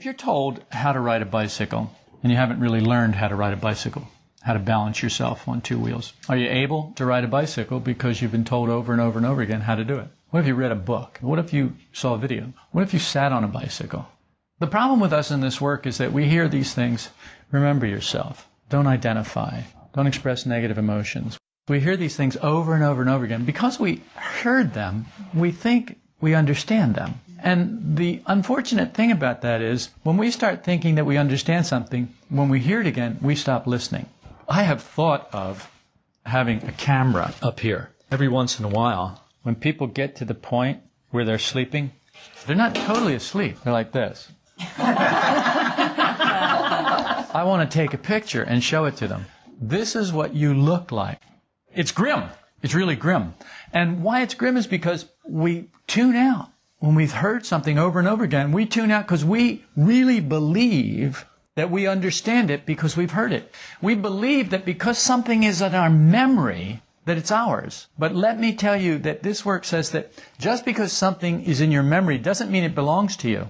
If you're told how to ride a bicycle and you haven't really learned how to ride a bicycle, how to balance yourself on two wheels, are you able to ride a bicycle because you've been told over and over and over again how to do it? What if you read a book? What if you saw a video? What if you sat on a bicycle? The problem with us in this work is that we hear these things. Remember yourself. Don't identify. Don't express negative emotions. We hear these things over and over and over again. Because we heard them, we think we understand them. And the unfortunate thing about that is when we start thinking that we understand something, when we hear it again, we stop listening. I have thought of having a camera up here. Every once in a while, when people get to the point where they're sleeping, they're not totally asleep. They're like this. I want to take a picture and show it to them. This is what you look like. It's grim. It's really grim. And why it's grim is because we tune out when we've heard something over and over again, we tune out because we really believe that we understand it because we've heard it. We believe that because something is in our memory, that it's ours. But let me tell you that this work says that just because something is in your memory doesn't mean it belongs to you.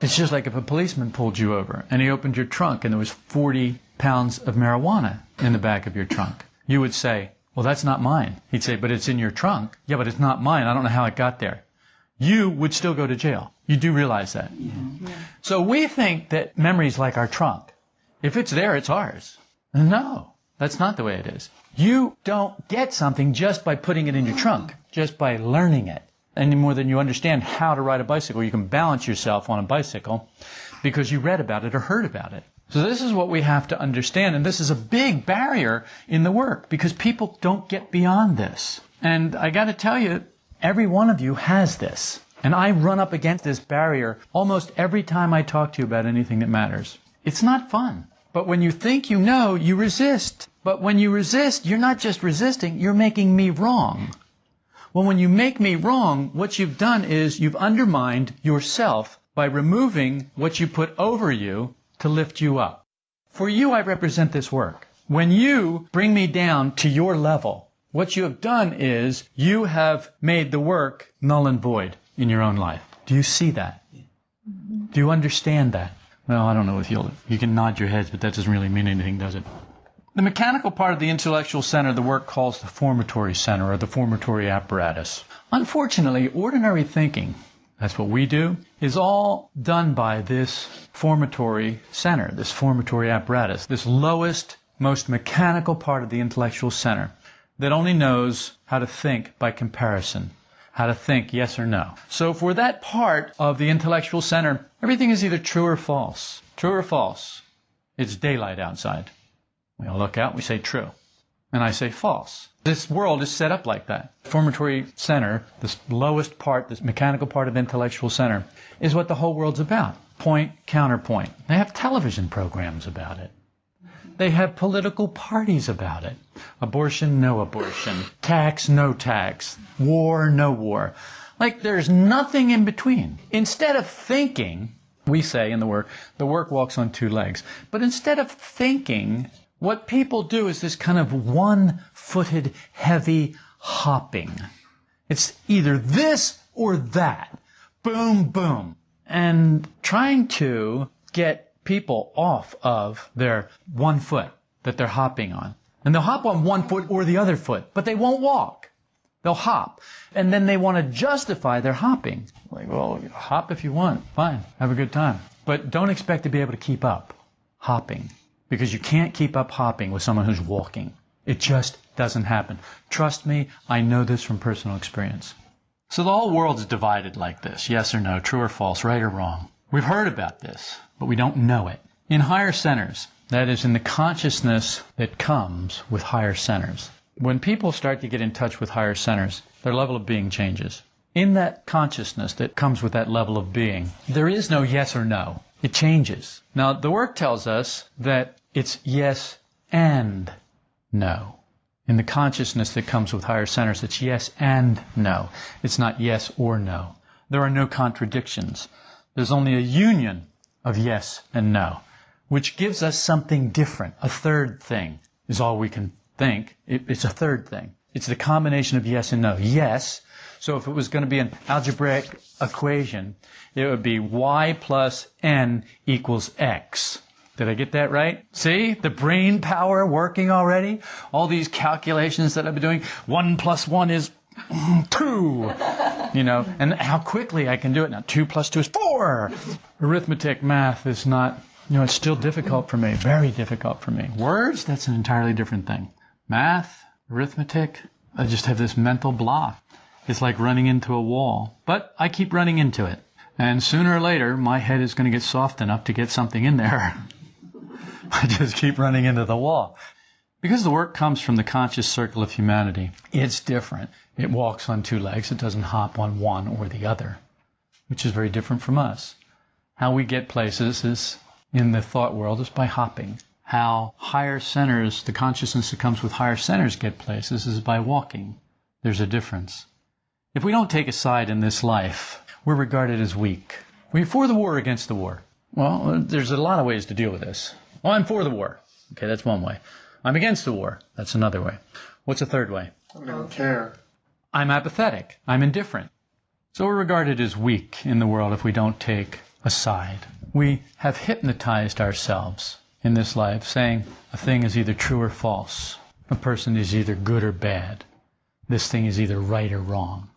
It's just like if a policeman pulled you over and he opened your trunk and there was 40 pounds of marijuana in the back of your trunk. You would say, well, that's not mine. He'd say, but it's in your trunk. Yeah, but it's not mine. I don't know how it got there you would still go to jail. You do realize that. Yeah. So we think that memory is like our trunk. If it's there, it's ours. No, that's not the way it is. You don't get something just by putting it in your trunk, just by learning it. Any more than you understand how to ride a bicycle. You can balance yourself on a bicycle because you read about it or heard about it. So this is what we have to understand, and this is a big barrier in the work because people don't get beyond this. And I got to tell you, Every one of you has this. And I run up against this barrier almost every time I talk to you about anything that matters. It's not fun. But when you think you know, you resist. But when you resist, you're not just resisting, you're making me wrong. Well, when you make me wrong, what you've done is you've undermined yourself by removing what you put over you to lift you up. For you, I represent this work. When you bring me down to your level, what you have done is you have made the work null and void in your own life. Do you see that? Do you understand that? Well, I don't know if you'll, you can nod your heads, but that doesn't really mean anything, does it? The mechanical part of the intellectual center, the work calls the formatory center or the formatory apparatus. Unfortunately, ordinary thinking, that's what we do, is all done by this formatory center, this formatory apparatus, this lowest, most mechanical part of the intellectual center that only knows how to think by comparison, how to think yes or no. So for that part of the intellectual center, everything is either true or false. True or false. It's daylight outside. We all look out, we say true. And I say false. This world is set up like that. Formatory center, this lowest part, this mechanical part of intellectual center, is what the whole world's about. Point, counterpoint. They have television programs about it. They have political parties about it. Abortion, no abortion. Tax, no tax. War, no war. Like there's nothing in between. Instead of thinking, we say in the work, the work walks on two legs. But instead of thinking, what people do is this kind of one footed, heavy hopping. It's either this or that. Boom, boom. And trying to get people off of their one foot that they're hopping on. And they'll hop on one foot or the other foot, but they won't walk. They'll hop. And then they want to justify their hopping. Like, well, hop if you want. Fine. Have a good time. But don't expect to be able to keep up hopping. Because you can't keep up hopping with someone who's walking. It just doesn't happen. Trust me, I know this from personal experience. So the whole world is divided like this. Yes or no, true or false, right or wrong. We've heard about this but we don't know it. In higher centers, that is, in the consciousness that comes with higher centers, when people start to get in touch with higher centers, their level of being changes. In that consciousness that comes with that level of being, there is no yes or no. It changes. Now, the work tells us that it's yes and no. In the consciousness that comes with higher centers, it's yes and no. It's not yes or no. There are no contradictions. There's only a union of yes and no, which gives us something different. A third thing is all we can think. It, it's a third thing. It's the combination of yes and no. Yes. So if it was going to be an algebraic equation, it would be y plus n equals x. Did I get that right? See? The brain power working already? All these calculations that I've been doing. One plus one is two. You know, and how quickly I can do it now. Two plus two is four. Arithmetic, math is not, you know, it's still difficult for me. Very difficult for me. Words, that's an entirely different thing. Math, arithmetic, I just have this mental block. It's like running into a wall. But I keep running into it. And sooner or later, my head is going to get soft enough to get something in there. I just keep running into the wall. Because the work comes from the conscious circle of humanity, it's different. It walks on two legs. It doesn't hop on one or the other, which is very different from us. How we get places is in the thought world is by hopping. How higher centers, the consciousness that comes with higher centers get places is by walking. There's a difference. If we don't take a side in this life, we're regarded as weak. We're you for the war or against the war? Well, there's a lot of ways to deal with this. Well, I'm for the war. Okay, that's one way. I'm against the war. That's another way. What's a third way? I don't care. I'm apathetic. I'm indifferent. So we're regarded as weak in the world if we don't take a side. We have hypnotized ourselves in this life saying a thing is either true or false. A person is either good or bad. This thing is either right or wrong.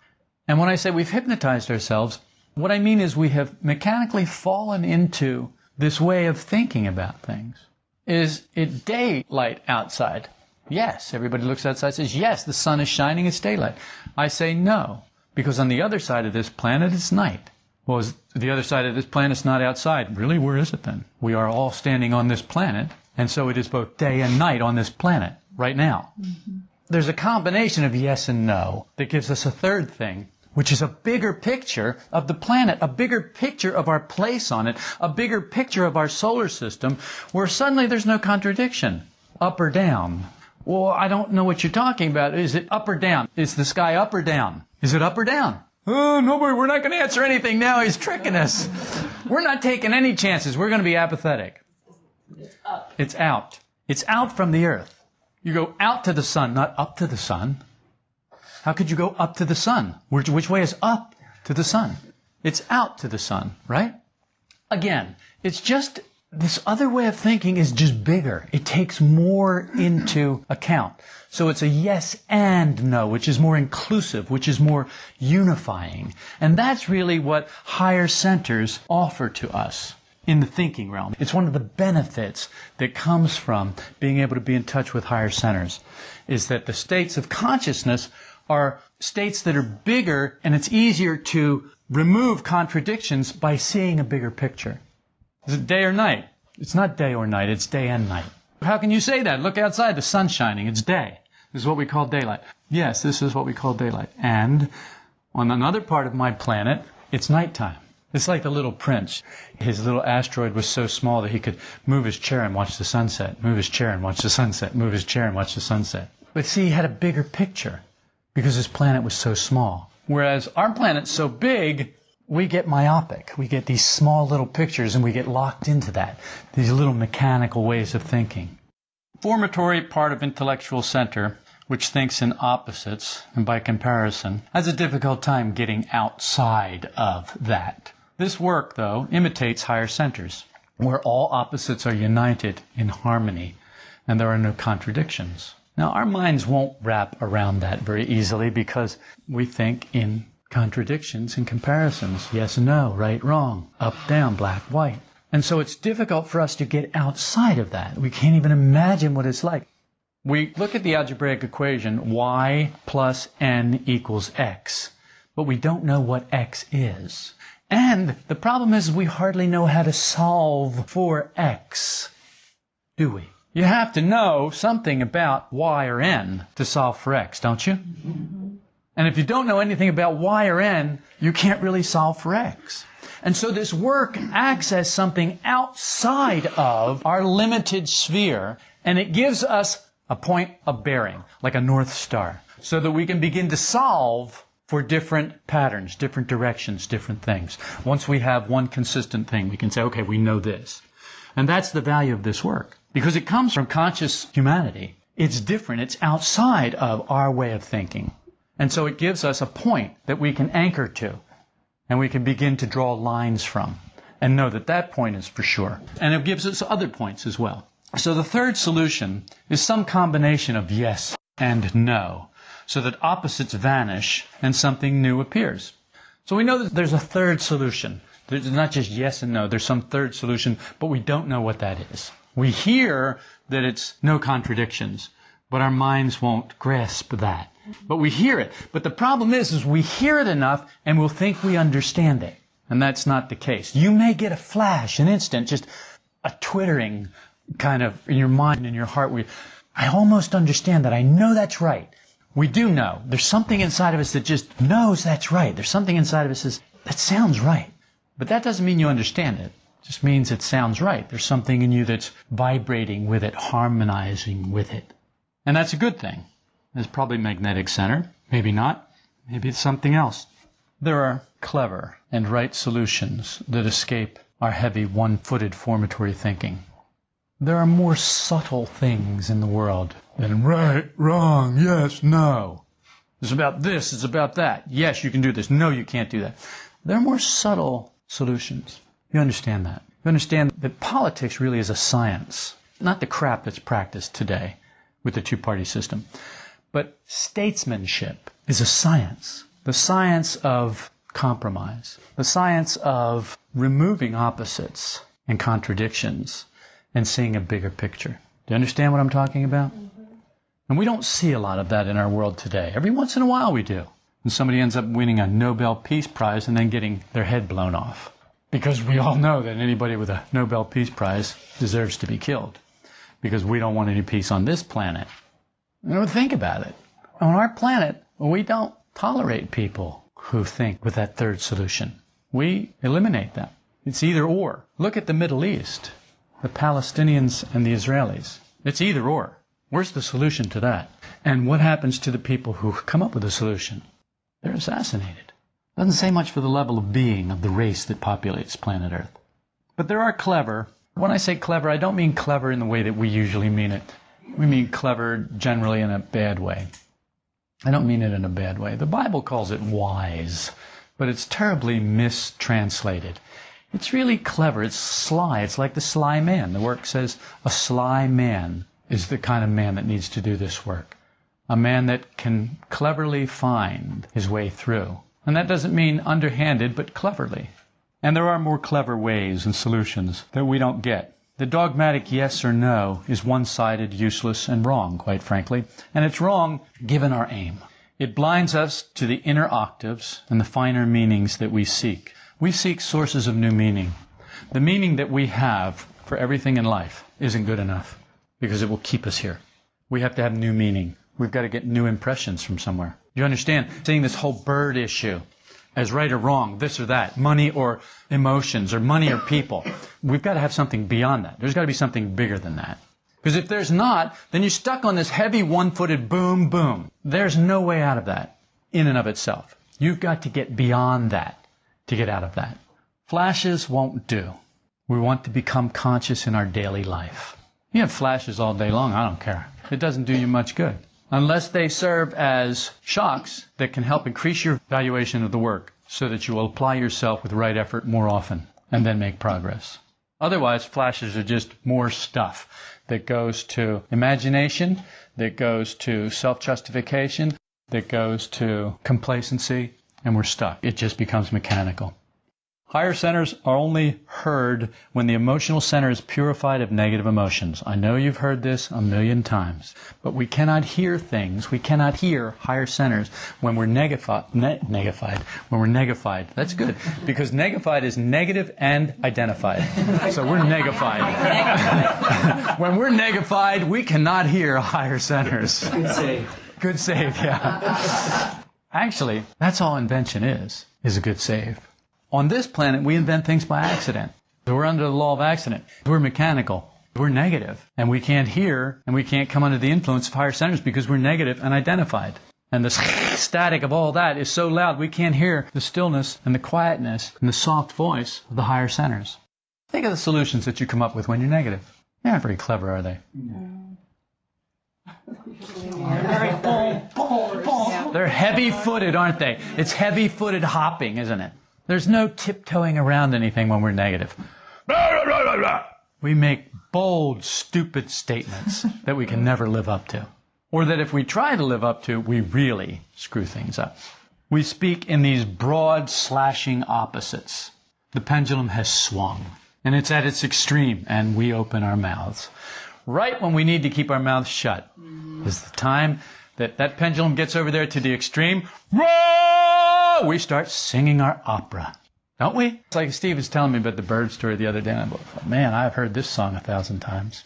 And when I say we've hypnotized ourselves, what I mean is we have mechanically fallen into this way of thinking about things. Is it daylight outside? Yes. Everybody looks outside says, yes, the sun is shining, it's daylight. I say no, because on the other side of this planet it's night. Well, is the other side of this planet's not outside. Really, where is it then? We are all standing on this planet, and so it is both day and night on this planet right now. Mm-hmm. There's a combination of yes and no that gives us a third thing which is a bigger picture of the planet, a bigger picture of our place on it, a bigger picture of our solar system, where suddenly there's no contradiction. Up or down? Well, I don't know what you're talking about. Is it up or down? Is the sky up or down? Is it up or down? Oh, nobody, we're not going to answer anything now. He's tricking us. We're not taking any chances. We're going to be apathetic. It's up. It's out. It's out from the earth. You go out to the sun, not up to the sun. How could you go up to the sun? Which, which way is up to the sun? It's out to the sun, right? Again, it's just this other way of thinking is just bigger. It takes more into account. So it's a yes and no, which is more inclusive, which is more unifying. And that's really what higher centers offer to us in the thinking realm. It's one of the benefits that comes from being able to be in touch with higher centers is that the states of consciousness are states that are bigger and it's easier to remove contradictions by seeing a bigger picture. Is it day or night? It's not day or night, it's day and night. How can you say that? Look outside, the sun's shining, it's day. This is what we call daylight. Yes, this is what we call daylight. And on another part of my planet, it's nighttime. It's like the little prince. His little asteroid was so small that he could move his chair and watch the sunset, move his chair and watch the sunset, move his chair and watch the sunset. But see, he had a bigger picture because his planet was so small. Whereas our planet's so big, we get myopic. We get these small little pictures and we get locked into that. These little mechanical ways of thinking. Formatory part of intellectual center, which thinks in opposites and by comparison, has a difficult time getting outside of that. This work, though, imitates higher centers, where all opposites are united in harmony and there are no contradictions. Now, our minds won't wrap around that very easily because we think in contradictions and comparisons yes and no, right, wrong, up, down, black, white. And so it's difficult for us to get outside of that. We can't even imagine what it's like. We look at the algebraic equation y plus n equals x, but we don't know what x is. And the problem is we hardly know how to solve for x, do we? You have to know something about y or n to solve for x, don't you? And if you don't know anything about y or n, you can't really solve for x. And so this work acts as something outside of our limited sphere, and it gives us a point of bearing, like a north star, so that we can begin to solve for different patterns, different directions, different things. Once we have one consistent thing, we can say, okay, we know this. And that's the value of this work. Because it comes from conscious humanity. It's different. It's outside of our way of thinking. And so it gives us a point that we can anchor to and we can begin to draw lines from and know that that point is for sure. And it gives us other points as well. So the third solution is some combination of yes and no so that opposites vanish and something new appears. So we know that there's a third solution. There's not just yes and no, there's some third solution, but we don't know what that is. We hear that it's no contradictions, but our minds won't grasp that. But we hear it. But the problem is, is we hear it enough and we'll think we understand it. And that's not the case. You may get a flash, an instant, just a twittering kind of in your mind, in your heart. We, I almost understand that. I know that's right. We do know. There's something inside of us that just knows that's right. There's something inside of us that says, that sounds right. But that doesn't mean you understand it. It just means it sounds right. There's something in you that's vibrating with it, harmonizing with it. And that's a good thing. It's probably magnetic center. Maybe not. Maybe it's something else. There are clever and right solutions that escape our heavy one-footed formatory thinking. There are more subtle things in the world than right, wrong, yes, no. It's about this, it's about that. Yes, you can do this. No, you can't do that. There are more subtle solutions. You understand that. You understand that politics really is a science, not the crap that's practiced today with the two-party system. But statesmanship is a science. The science of compromise. The science of removing opposites and contradictions and seeing a bigger picture. Do you understand what I'm talking about? Mm-hmm. And we don't see a lot of that in our world today. Every once in a while we do. And somebody ends up winning a Nobel Peace Prize and then getting their head blown off. Because we all know that anybody with a Nobel Peace Prize deserves to be killed. Because we don't want any peace on this planet. You think about it. On our planet, we don't tolerate people who think with that third solution. We eliminate them. It's either or. Look at the Middle East the Palestinians and the Israelis. It's either or. Where's the solution to that? And what happens to the people who come up with a solution? They're assassinated. Doesn't say much for the level of being of the race that populates planet Earth. But there are clever. When I say clever, I don't mean clever in the way that we usually mean it. We mean clever generally in a bad way. I don't mean it in a bad way. The Bible calls it wise, but it's terribly mistranslated. It's really clever. It's sly. It's like the sly man. The work says a sly man is the kind of man that needs to do this work. A man that can cleverly find his way through. And that doesn't mean underhanded, but cleverly. And there are more clever ways and solutions that we don't get. The dogmatic yes or no is one-sided, useless, and wrong, quite frankly. And it's wrong given our aim. It blinds us to the inner octaves and the finer meanings that we seek. We seek sources of new meaning. The meaning that we have for everything in life isn't good enough because it will keep us here. We have to have new meaning. We've got to get new impressions from somewhere. Do you understand? Seeing this whole bird issue as right or wrong, this or that, money or emotions, or money or people. We've got to have something beyond that. There's got to be something bigger than that. Because if there's not, then you're stuck on this heavy one-footed boom, boom. There's no way out of that in and of itself. You've got to get beyond that to get out of that. Flashes won't do. We want to become conscious in our daily life. You have flashes all day long, I don't care. It doesn't do you much good. Unless they serve as shocks that can help increase your valuation of the work so that you will apply yourself with right effort more often and then make progress. Otherwise, flashes are just more stuff that goes to imagination, that goes to self-justification, that goes to complacency, and we're stuck. It just becomes mechanical. Higher centers are only heard when the emotional center is purified of negative emotions. I know you've heard this a million times, but we cannot hear things. We cannot hear higher centers when we're negafi- ne- negafied. When we're negafied. That's good because negafied is negative and identified. So we're negafied. when we're negafied, we cannot hear higher centers. Good save. Good save, yeah. Actually, that's all invention is, is a good save. On this planet, we invent things by accident. We're under the law of accident. We're mechanical. We're negative, and we can't hear, and we can't come under the influence of higher centers because we're negative and identified. And the static of all that is so loud we can't hear the stillness and the quietness and the soft voice of the higher centers. Think of the solutions that you come up with when you're negative. They're not very clever, are they? No. They're heavy footed, aren't they? It's heavy footed hopping, isn't it? There's no tiptoeing around anything when we're negative. We make bold, stupid statements that we can never live up to. Or that if we try to live up to, we really screw things up. We speak in these broad, slashing opposites. The pendulum has swung, and it's at its extreme, and we open our mouths. Right when we need to keep our mouths shut is the time that that pendulum gets over there to the extreme. We start singing our opera. Don't we? It's like Steve was telling me about the bird story the other day. And I thought, man, I've heard this song a thousand times.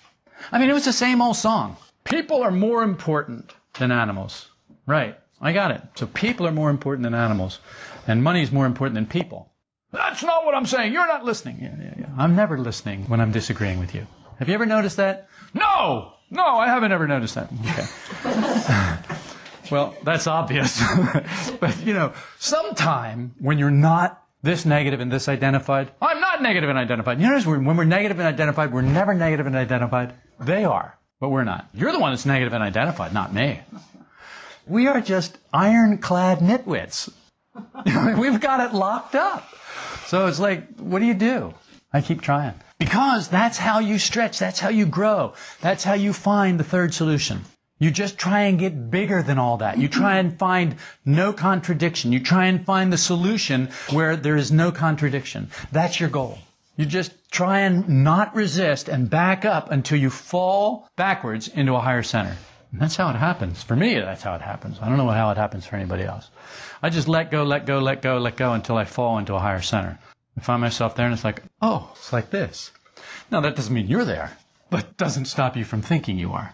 I mean, it was the same old song. People are more important than animals. Right. I got it. So people are more important than animals. And money is more important than people. That's not what I'm saying. You're not listening. Yeah, yeah, yeah. I'm never listening when I'm disagreeing with you. Have you ever noticed that? No! No, I haven't ever noticed that. Okay. well, that's obvious. but, you know, sometime when you're not this negative and this identified. I'm not negative and identified. You notice when we're negative and identified, we're never negative and identified. They are, but we're not. You're the one that's negative and identified, not me. We are just ironclad nitwits. We've got it locked up. So it's like, what do you do? I keep trying. Because that's how you stretch, that's how you grow, that's how you find the third solution. You just try and get bigger than all that. You try and find no contradiction. You try and find the solution where there is no contradiction. That's your goal. You just try and not resist and back up until you fall backwards into a higher center. And that's how it happens. For me, that's how it happens. I don't know how it happens for anybody else. I just let go, let go, let go, let go until I fall into a higher center. I find myself there and it's like, oh, it's like this. Now that doesn't mean you're there, but doesn't stop you from thinking you are.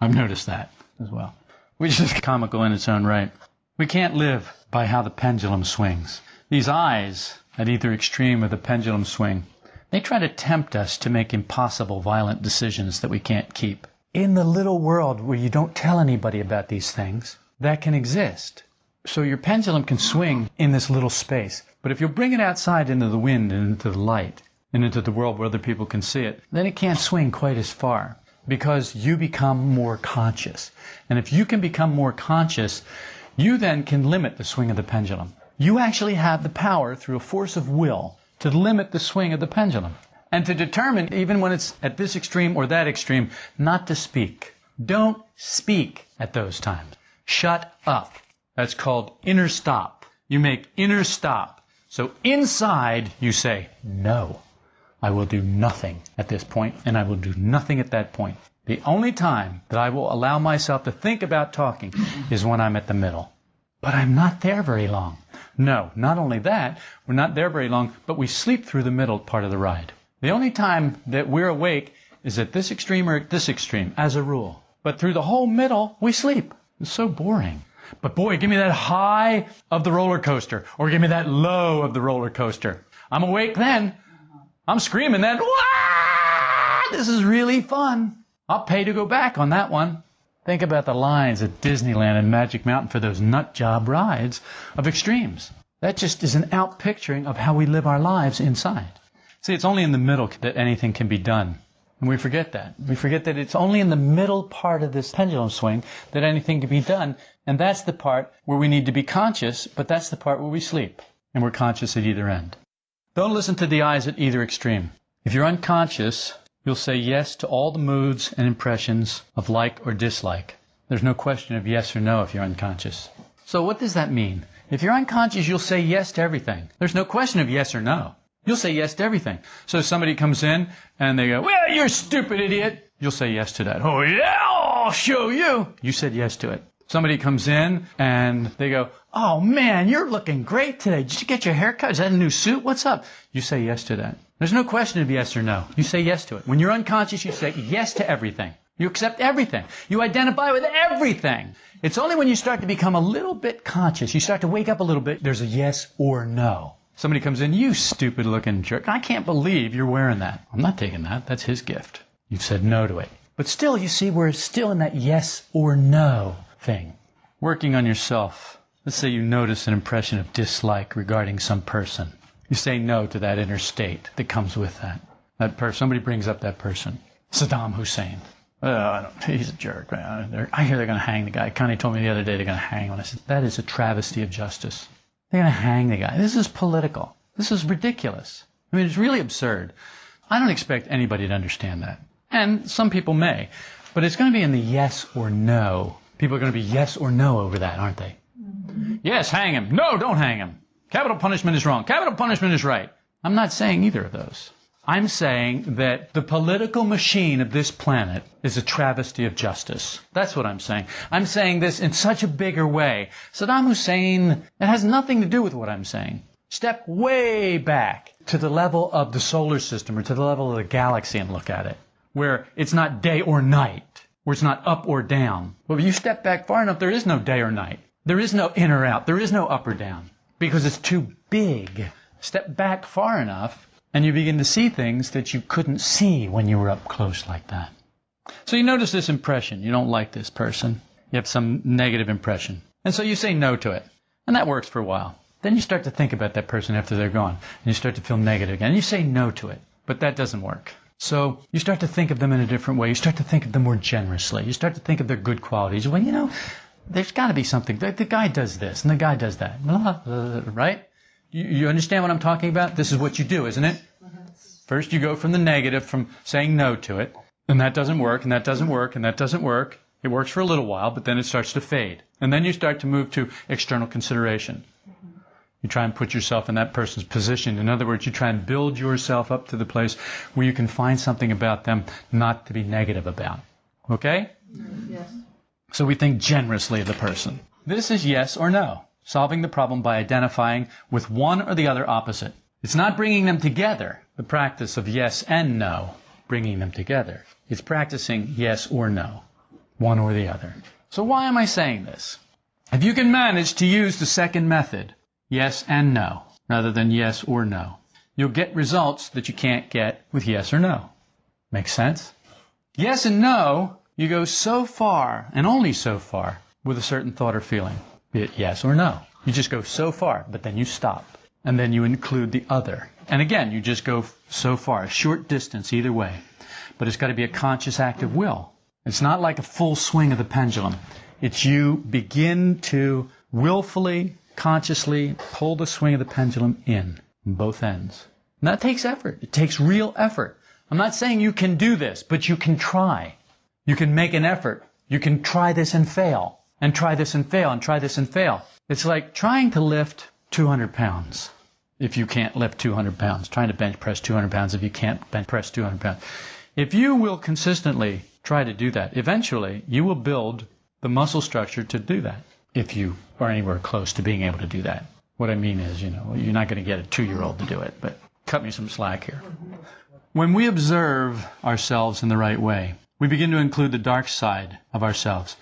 I've noticed that as well. Which is comical in its own right. We can't live by how the pendulum swings. These I's at either extreme of the pendulum swing, they try to tempt us to make impossible, violent decisions that we can't keep. In the little world where you don't tell anybody about these things, that can exist. So your pendulum can swing in this little space. But if you bring it outside into the wind and into the light and into the world where other people can see it, then it can't swing quite as far because you become more conscious. And if you can become more conscious, you then can limit the swing of the pendulum. You actually have the power through a force of will to limit the swing of the pendulum and to determine, even when it's at this extreme or that extreme, not to speak. Don't speak at those times. Shut up. That's called inner stop. You make inner stop. So inside you say no. I will do nothing at this point, and I will do nothing at that point. The only time that I will allow myself to think about talking mm-hmm. is when I'm at the middle. But I'm not there very long. No, not only that, we're not there very long, but we sleep through the middle part of the ride. The only time that we're awake is at this extreme or at this extreme, as a rule. But through the whole middle, we sleep. It's so boring. But boy, give me that high of the roller coaster, or give me that low of the roller coaster. I'm awake then, I'm screaming then, this is really fun. I'll pay to go back on that one. Think about the lines at Disneyland and Magic Mountain for those nut job rides of extremes. That just is an out picturing of how we live our lives inside. See, it's only in the middle that anything can be done. And we forget that. We forget that it's only in the middle part of this pendulum swing that anything can be done. And that's the part where we need to be conscious, but that's the part where we sleep. And we're conscious at either end. Don't listen to the I's at either extreme. If you're unconscious, you'll say yes to all the moods and impressions of like or dislike. There's no question of yes or no if you're unconscious. So what does that mean? If you're unconscious, you'll say yes to everything. There's no question of yes or no. You'll say yes to everything. So somebody comes in and they go, well, you're a stupid idiot. You'll say yes to that. Oh yeah, I'll show you. You said yes to it. Somebody comes in and they go, Oh man, you're looking great today. Did you get your hair cut? Is that a new suit? What's up? You say yes to that. There's no question of yes or no. You say yes to it. When you're unconscious, you say yes to everything. You accept everything. You identify with everything. It's only when you start to become a little bit conscious, you start to wake up a little bit, there's a yes or no. Somebody comes in, you stupid looking jerk. I can't believe you're wearing that. I'm not taking that. That's his gift. You've said no to it. But still, you see, we're still in that yes or no thing. Working on yourself. Let's say you notice an impression of dislike regarding some person. You say no to that inner state that comes with that. That person, somebody brings up that person. Saddam Hussein. Oh, he's a jerk. Man. I hear they're going to hang the guy. Connie told me the other day they're going to hang him. I said, that is a travesty of justice. They're going to hang the guy. This is political. This is ridiculous. I mean, it's really absurd. I don't expect anybody to understand that. And some people may. But it's going to be in the yes or no. People are going to be yes or no over that, aren't they? Yes, hang him. No, don't hang him. Capital punishment is wrong. Capital punishment is right. I'm not saying either of those. I'm saying that the political machine of this planet is a travesty of justice. That's what I'm saying. I'm saying this in such a bigger way. Saddam Hussein, it has nothing to do with what I'm saying. Step way back to the level of the solar system or to the level of the galaxy and look at it, where it's not day or night, where it's not up or down. Well, if you step back far enough, there is no day or night. There is no in or out. There is no up or down because it's too big. Step back far enough and you begin to see things that you couldn't see when you were up close like that. So you notice this impression. You don't like this person. You have some negative impression. And so you say no to it. And that works for a while. Then you start to think about that person after they're gone. And you start to feel negative again. And you say no to it. But that doesn't work. So you start to think of them in a different way. You start to think of them more generously. You start to think of their good qualities. Well, you know, there's got to be something. The, the, guy does this and the guy does that. Right? You, you understand what I'm talking about? This is what you do, isn't it? First, you go from the negative, from saying no to it, and that doesn't work, and that doesn't work, and that doesn't work. It works for a little while, but then it starts to fade. And then you start to move to external consideration. You try and put yourself in that person's position. In other words, you try and build yourself up to the place where you can find something about them not to be negative about. Okay? Yes. So we think generously of the person. This is yes or no solving the problem by identifying with one or the other opposite. It's not bringing them together, the practice of yes and no, bringing them together. It's practicing yes or no, one or the other. So why am I saying this? If you can manage to use the second method, yes and no, rather than yes or no, you'll get results that you can't get with yes or no. Make sense? Yes and no, you go so far, and only so far, with a certain thought or feeling be it yes or no. You just go so far, but then you stop. And then you include the other. And again, you just go so far, a short distance either way. But it's got to be a conscious act of will. It's not like a full swing of the pendulum. It's you begin to willfully, consciously pull the swing of the pendulum in, both ends. And that takes effort. It takes real effort. I'm not saying you can do this, but you can try. You can make an effort. You can try this and fail and try this and fail and try this and fail. It's like trying to lift 200 pounds if you can't lift 200 pounds, trying to bench press 200 pounds if you can't bench press 200 pounds. If you will consistently try to do that, eventually you will build the muscle structure to do that if you are anywhere close to being able to do that. What I mean is, you know, you're not going to get a two year old to do it, but cut me some slack here. When we observe ourselves in the right way, we begin to include the dark side of ourselves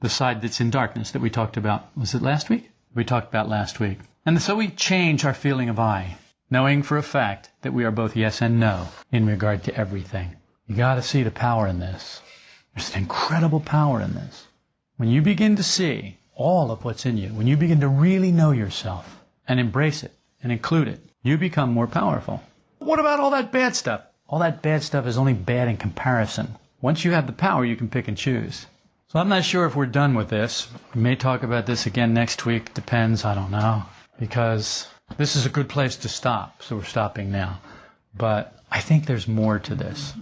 the side that's in darkness that we talked about. Was it last week? We talked about last week. And so we change our feeling of I, knowing for a fact that we are both yes and no in regard to everything. You got to see the power in this. There's an incredible power in this. When you begin to see all of what's in you, when you begin to really know yourself and embrace it and include it, you become more powerful. What about all that bad stuff? All that bad stuff is only bad in comparison. Once you have the power, you can pick and choose. So I'm not sure if we're done with this. We may talk about this again next week. Depends. I don't know. Because this is a good place to stop. So we're stopping now. But I think there's more to this.